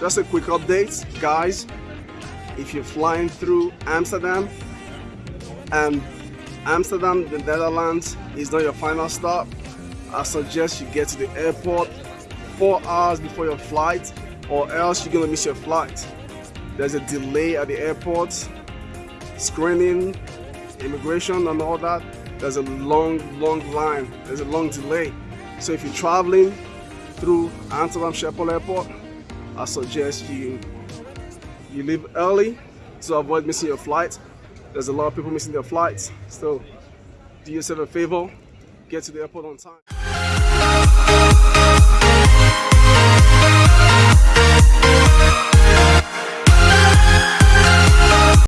just a quick update, guys. If you're flying through Amsterdam and Amsterdam, the Netherlands is not your final stop, I suggest you get to the airport four hours before your flight or else you're gonna miss your flight. There's a delay at the airport, screening, immigration and all that. There's a long, long line. There's a long delay. So if you're traveling through Amsterdam Schiphol Airport, I suggest you you leave early to avoid missing your flight. There's a lot of people missing their flights. So do yourself a favor, get to the airport on time.